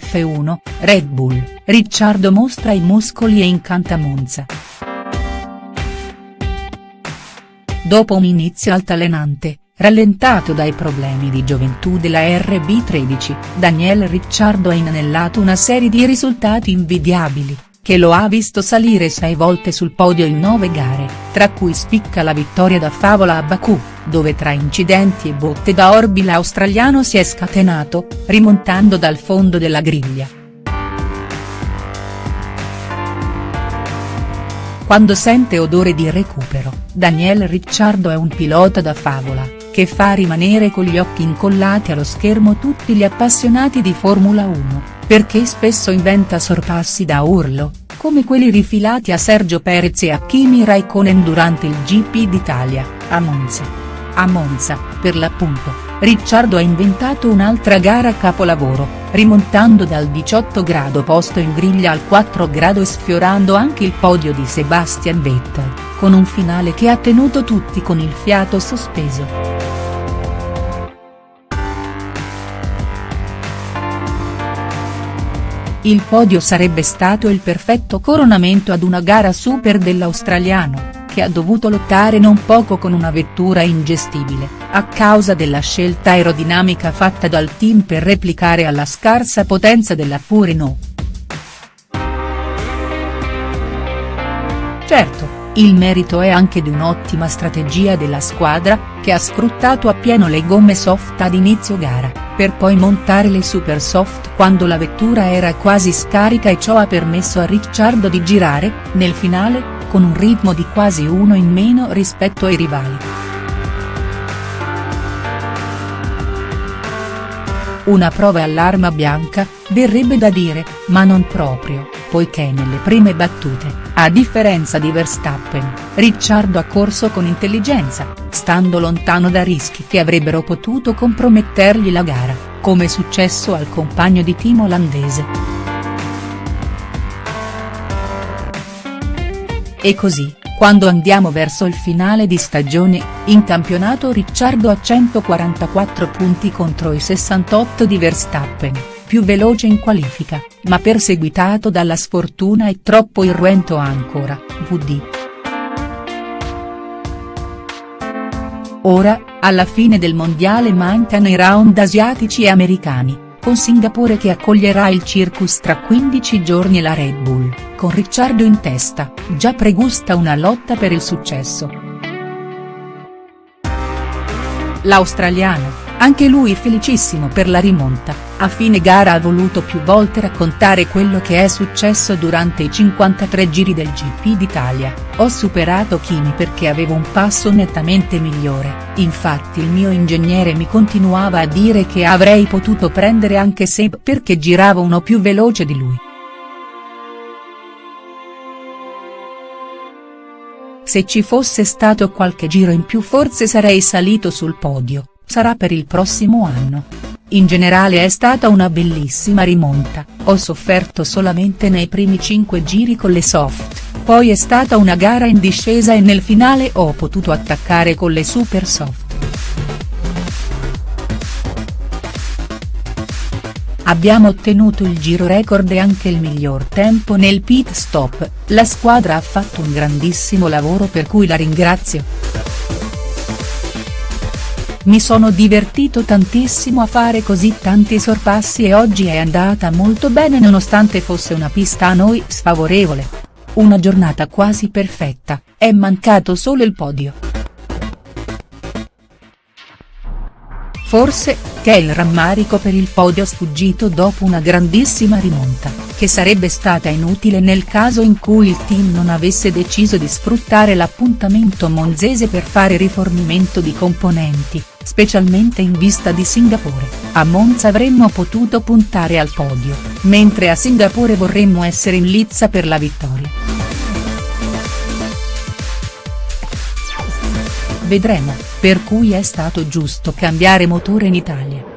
F1, Red Bull, Ricciardo mostra i muscoli e incanta Monza. Dopo un inizio altalenante, rallentato dai problemi di gioventù della RB13, Daniel Ricciardo ha inanellato una serie di risultati invidiabili, che lo ha visto salire sei volte sul podio in nove gare, tra cui spicca la vittoria da Favola a Baku, dove tra incidenti e botte da orbi l'australiano si è scatenato, rimontando dal fondo della griglia. Quando sente odore di recupero, Daniel Ricciardo è un pilota da favola, che fa rimanere con gli occhi incollati allo schermo tutti gli appassionati di Formula 1, perché spesso inventa sorpassi da urlo, come quelli rifilati a Sergio Perez e a Kimi Raikkonen durante il GP d'Italia, a Monza. A Monza, per l'appunto, Ricciardo ha inventato un'altra gara capolavoro, rimontando dal 18 grado posto in griglia al 4 grado e sfiorando anche il podio di Sebastian Vettel, con un finale che ha tenuto tutti con il fiato sospeso. Il podio sarebbe stato il perfetto coronamento ad una gara super dell'australiano, che ha dovuto lottare non poco con una vettura ingestibile, a causa della scelta aerodinamica fatta dal team per replicare alla scarsa potenza della Purino. Certo, il merito è anche di un'ottima strategia della squadra, che ha sfruttato appieno le gomme soft ad inizio gara per poi montare le super soft quando la vettura era quasi scarica e ciò ha permesso a Ricciardo di girare, nel finale, con un ritmo di quasi uno in meno rispetto ai rivali. Una prova all'arma bianca, verrebbe da dire, ma non proprio, poiché nelle prime battute, a differenza di Verstappen, Ricciardo ha corso con intelligenza, stando lontano da rischi che avrebbero potuto compromettergli la gara, come successo al compagno di team olandese. E così, quando andiamo verso il finale di stagione, in campionato Ricciardo ha 144 punti contro i 68 di Verstappen più veloce in qualifica, ma perseguitato dalla sfortuna e troppo irruento ancora, VD. Ora, alla fine del mondiale mancano i round asiatici e americani, con Singapore che accoglierà il circus tra 15 giorni e la Red Bull, con Ricciardo in testa, già pregusta una lotta per il successo. L'australiano, anche lui felicissimo per la rimonta, a fine gara ha voluto più volte raccontare quello che è successo durante i 53 giri del GP d'Italia, ho superato Kimi perché avevo un passo nettamente migliore, infatti il mio ingegnere mi continuava a dire che avrei potuto prendere anche Seb perché giravo uno più veloce di lui. Se ci fosse stato qualche giro in più forse sarei salito sul podio sarà per il prossimo anno. In generale è stata una bellissima rimonta, ho sofferto solamente nei primi 5 giri con le soft, poi è stata una gara in discesa e nel finale ho potuto attaccare con le super soft. Abbiamo ottenuto il giro record e anche il miglior tempo nel pit stop, la squadra ha fatto un grandissimo lavoro per cui la ringrazio. Mi sono divertito tantissimo a fare così tanti sorpassi e oggi è andata molto bene nonostante fosse una pista a noi sfavorevole. Una giornata quasi perfetta, è mancato solo il podio. Forse, che è il rammarico per il podio sfuggito dopo una grandissima rimonta, che sarebbe stata inutile nel caso in cui il team non avesse deciso di sfruttare l'appuntamento monzese per fare rifornimento di componenti, specialmente in vista di Singapore, a Monza avremmo potuto puntare al podio, mentre a Singapore vorremmo essere in lizza per la vittoria. Vedremo, per cui è stato giusto cambiare motore in Italia.